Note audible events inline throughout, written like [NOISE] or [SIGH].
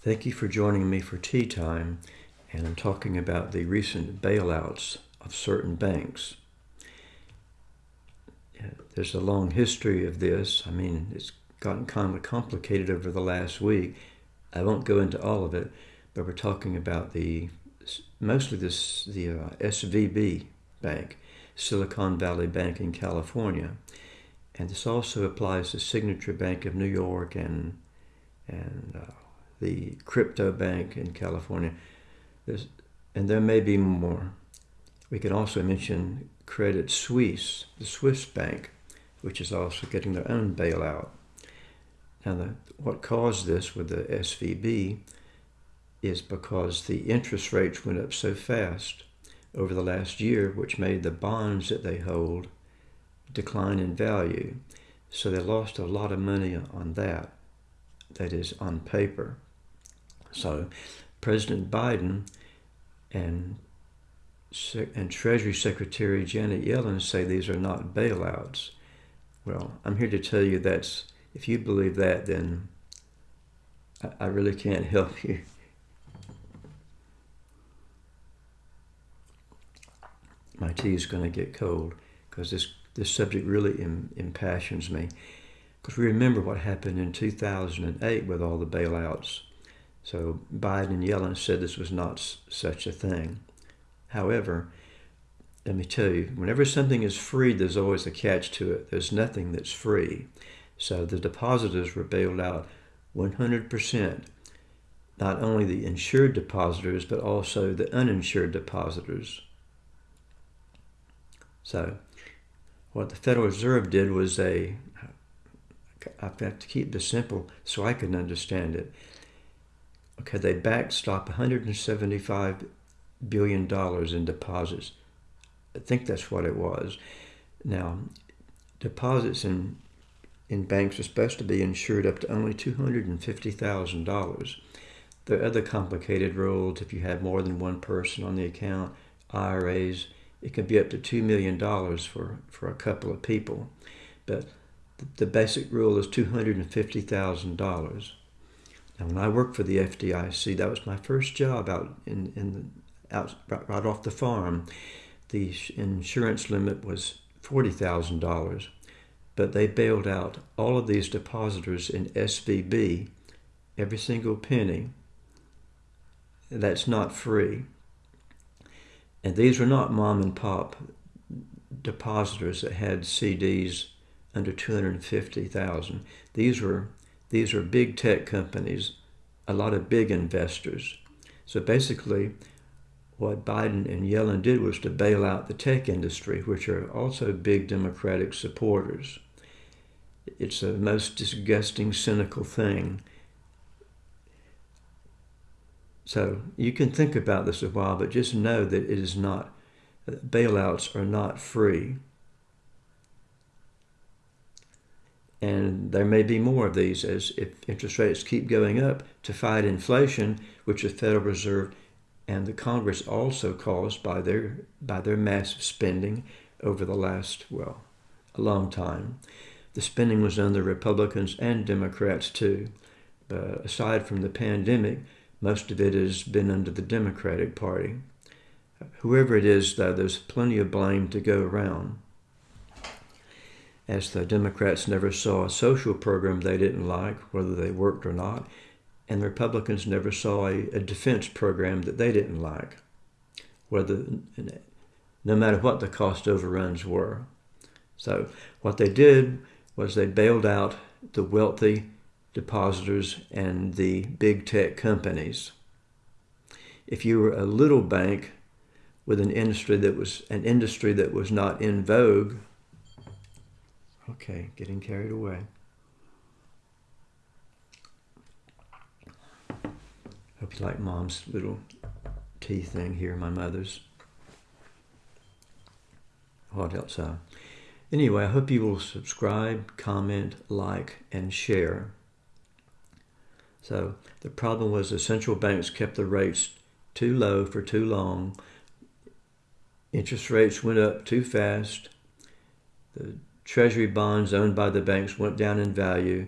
Thank you for joining me for tea time, and I'm talking about the recent bailouts of certain banks. There's a long history of this. I mean, it's gotten kind of complicated over the last week. I won't go into all of it, but we're talking about the mostly this the uh, SVB Bank, Silicon Valley Bank in California, and this also applies to Signature Bank of New York and and uh, the crypto bank in California. There's, and there may be more. We can also mention Credit Suisse, the Swiss bank, which is also getting their own bailout. Now, the, what caused this with the SVB is because the interest rates went up so fast over the last year, which made the bonds that they hold decline in value. So they lost a lot of money on that, that is, on paper. So President Biden and and Treasury Secretary Janet Yellen say these are not bailouts. Well, I'm here to tell you that's if you believe that, then I, really can't [LAUGHS] help you. My tea is going to get cold because this this subject really Im, impassions me. Because we remember what happened in 2008 with all the bailouts so Biden and Yellen said this was not such a thing. However, let me tell you, whenever something is free, there's always a catch to it. There's nothing that's free. So the depositors were bailed out 100%, not only the insured depositors, but also the uninsured depositors. So what the Federal Reserve did was they, I have got to keep this simple so I can understand it. Okay, they backstop 175 billion dollars in deposits. I think that's what it was. Now, deposits in in banks are supposed to be insured up to only $250,000. There are other complicated rules. If you have more than one person on the account, IRAs, it can be up to $2 million for, for a couple of people. But the basic rule is $250,000. Now, when I worked for the FDIC, that was my first job out in, in out right off the farm. The insurance limit was forty thousand dollars, but they bailed out all of these depositors in SVB, every single penny. That's not free. And these were not mom and pop depositors that had CDs under 250,000. These were these are big tech companies, a lot of big investors. So basically, what Biden and Yellen did was to bail out the tech industry, which are also big Democratic supporters. It's the most disgusting, cynical thing. So you can think about this a while, but just know that it is not, bailouts are not free. And there may be more of these as if interest rates keep going up to fight inflation, which the Federal Reserve and the Congress also caused by their by their massive spending over the last well a long time. The spending was under Republicans and Democrats too. But aside from the pandemic, most of it has been under the Democratic Party. Whoever it is, though, there's plenty of blame to go around as the Democrats never saw a social program they didn't like, whether they worked or not, and the Republicans never saw a, a defense program that they didn't like, whether no matter what the cost overruns were. So what they did was they bailed out the wealthy depositors and the big tech companies. If you were a little bank with an industry that was an industry that was not in vogue, Okay, getting carried away. Hope you like mom's little tea thing here, my mother's. What else? Uh, anyway, I hope you will subscribe, comment, like, and share. So the problem was the central banks kept the rates too low for too long. Interest rates went up too fast. The treasury bonds owned by the banks went down in value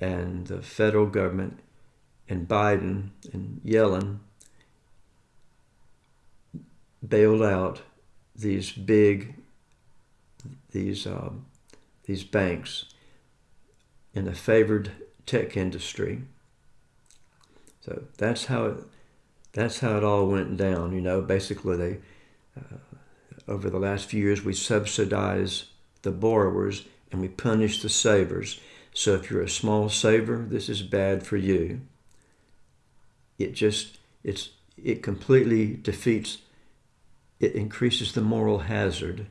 and the federal government and Biden and Yellen bailed out these big these um, these banks in a favored tech industry. So that's how it that's how it all went down. You know, basically they uh, over the last few years we subsidize the borrowers and we punish the savers. So if you're a small saver, this is bad for you. It just it's it completely defeats it increases the moral hazard.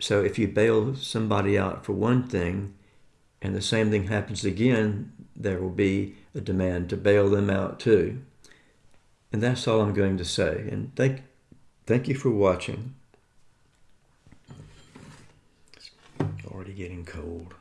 So if you bail somebody out for one thing and the same thing happens again, there will be a demand to bail them out too. And that's all I'm going to say. And thank, thank you for watching. It's already getting cold.